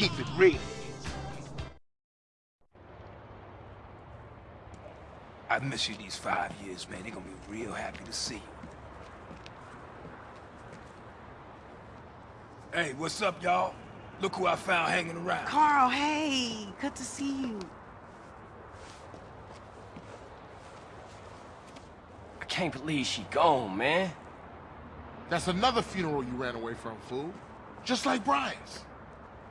keep it real. I miss you these five years, man. They're gonna be real happy to see you. Hey, what's up, y'all? Look who I found hanging around. Carl, hey, good to see you. I can't believe she gone, man. That's another funeral you ran away from, fool. Just like Brian's.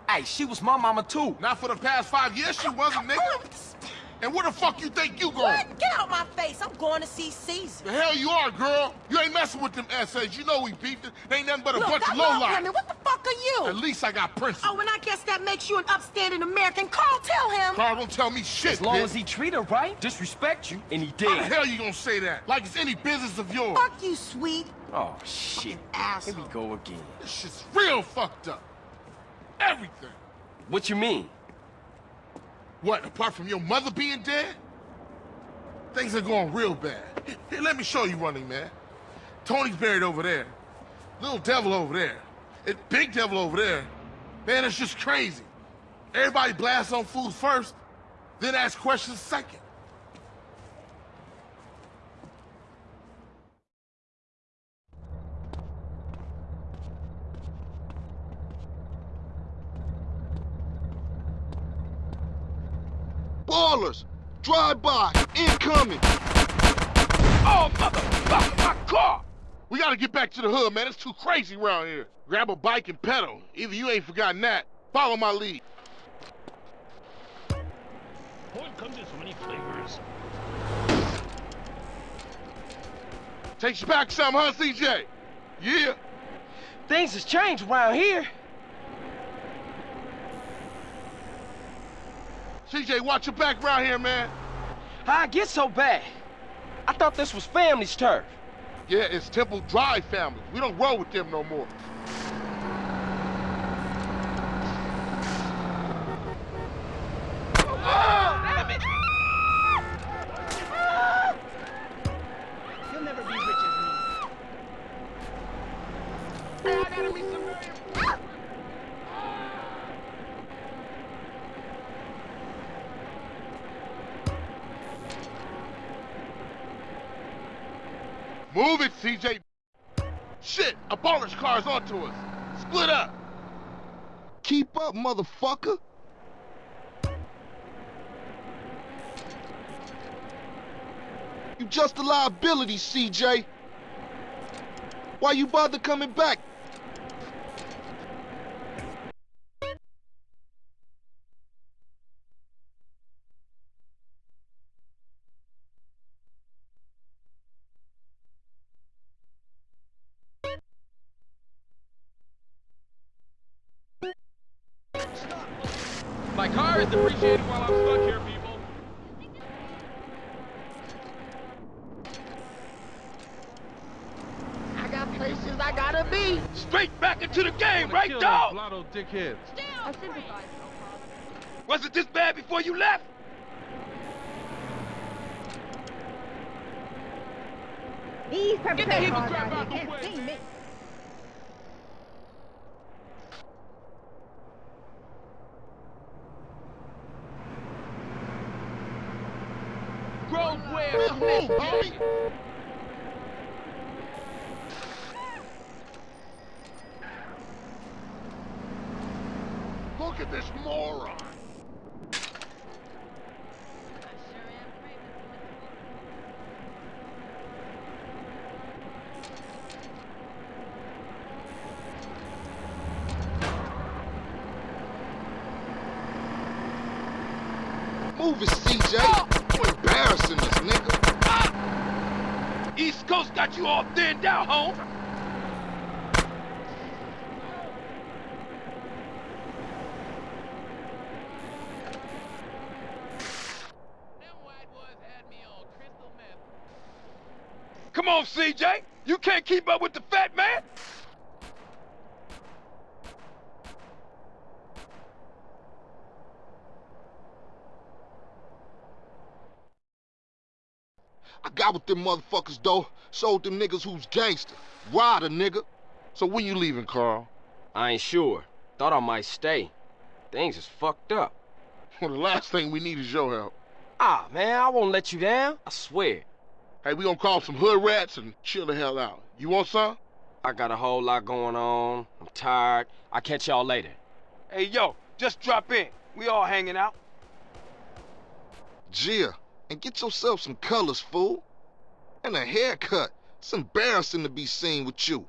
Hey, she was my mama too. Not for the past five years she wasn't, nigga. And where the fuck you think you going? What? Get out my face. I'm going to see Cesar. The hell you are, girl. You ain't messing with them essays. You know we beefed it. They ain't nothing but a Look, bunch I of love lowlife. women. What the fuck are you? At least I got principles. Oh, and I guess that makes you an upstanding American. Carl, tell him. Carl, don't tell me shit, As long bitch. as he treat her right, disrespect you, and he did. How the did. hell you gonna say that? Like it's any business of yours. Fuck you, sweet. Oh, shit. Here Asshole. we go again. This shit's real fucked up. Everything. What you mean? What, apart from your mother being dead? Things are going real bad. Here, let me show you running, man. Tony's buried over there. Little devil over there. And big devil over there. Man, it's just crazy. Everybody blasts on fools first, then ask questions second. Ballers! Drive by! Incoming! Oh, motherfucker, my car! We gotta get back to the hood, man. It's too crazy around here. Grab a bike and pedal. Either you ain't forgotten that. Follow my lead. Porn comes in so many flavors. Takes you back some, huh, CJ? Yeah. Things has changed around here. CJ, watch your back around here, man. How I get so bad? I thought this was family's turf. Yeah, it's Temple Drive family. We don't roll with them no more. Move it, CJ. Shit, a car's onto us. Split up. Keep up, motherfucker! You just a liability, CJ. Why you bother coming back? My car is depreciating while I'm stuck here, people. I got places I gotta be. Straight back into the game, right, Kill dog? blotto dickheads. I sympathize. Was it this bad before you left? These Get the heap of the way. me. Grown where Let's move, homie. Look at this moron. Move it, CJ. Embarrassing nigga. Ah! East Coast got you all thinned out, home. Come on, CJ. You can't keep up with the fat man. I got with them motherfuckers, though. Sold them niggas who's gangster. Ryder, nigga. So when you leaving, Carl? I ain't sure. Thought I might stay. Things is fucked up. Well, the last thing we need is your help. Ah, man, I won't let you down. I swear. Hey, we gonna call some hood rats and chill the hell out. You want some? I got a whole lot going on. I'm tired. I'll catch y'all later. Hey, yo, just drop in. We all hanging out. Gia, and get yourself some colors, fool. And a haircut. It's embarrassing to be seen with you.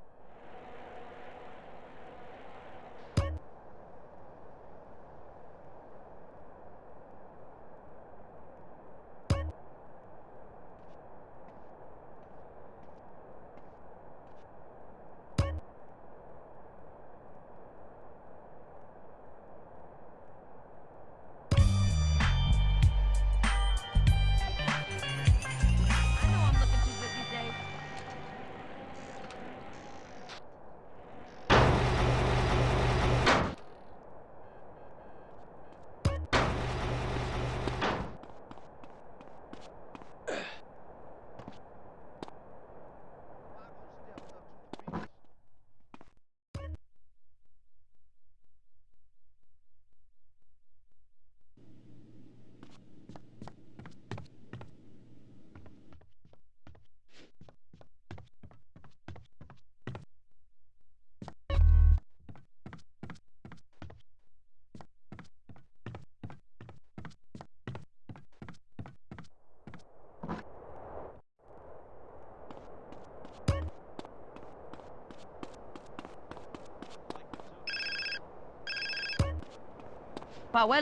Powell